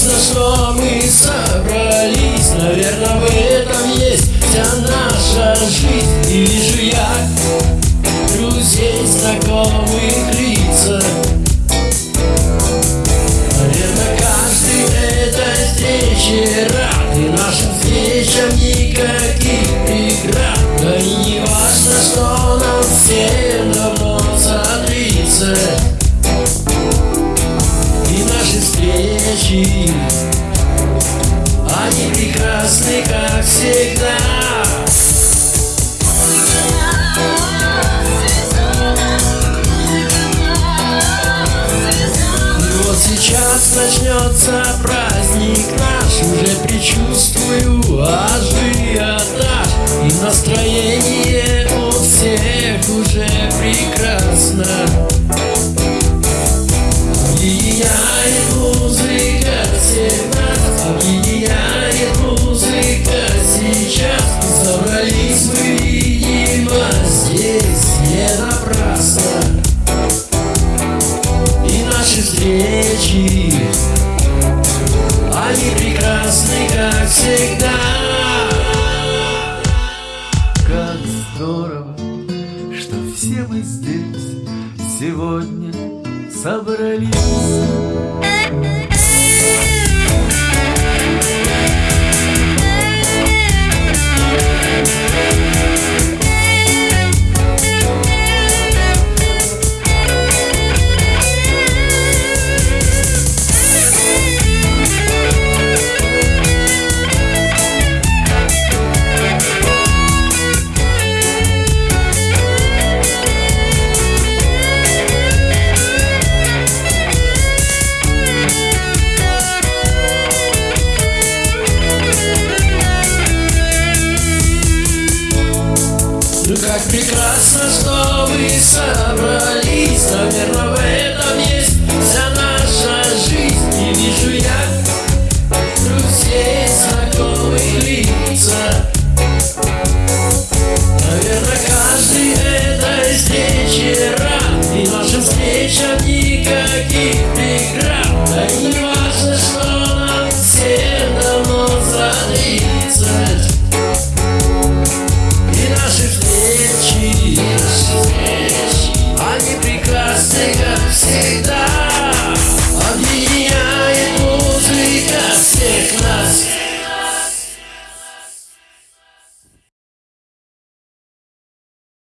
Прекрасно, что мы собрались. Наверное, в этом есть вся наша жизнь. И вижу я друзей, знакомых лица. Наверное, каждый этой встрече рад. И нашим встречам никогда прекрасны, как всегда. Сейчас начнется праздник наш Уже предчувствую ажиотаж. И настроение у всех уже прекрасно встречи Они прекрасны, как всегда Как здорово, что все мы здесь сегодня собрались. Прекрасно, что вы собрались, наверное, в этом есть вся наша жизнь. И вижу я друзей, знакомые лица. Наверное, каждый это рад. и наша встреча никаких преград. Да и не Eita!